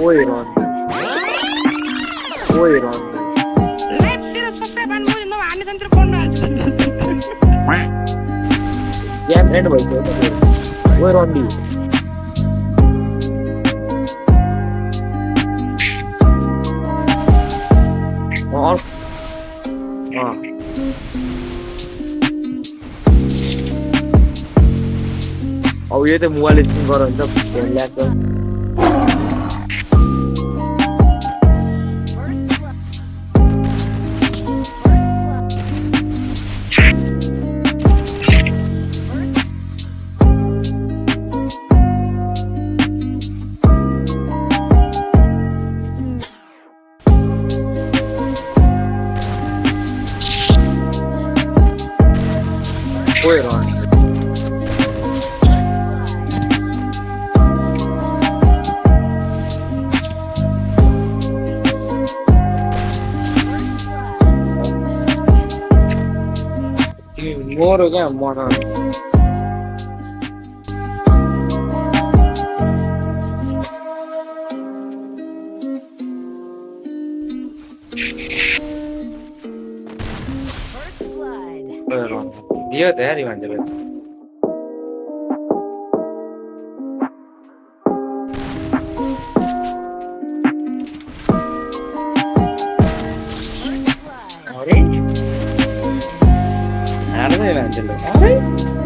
Oi, Ron. Oi, Ron. Live zero subscribe and more. No, I'm not phone. Game end भएको हो ओइ रन्डी अँ अब यो त मोबाइल स्क्रिन गर हुन्छ Oi, Ron. first blood. First blood. Dio te arrivan de verdad. Orange? Orange?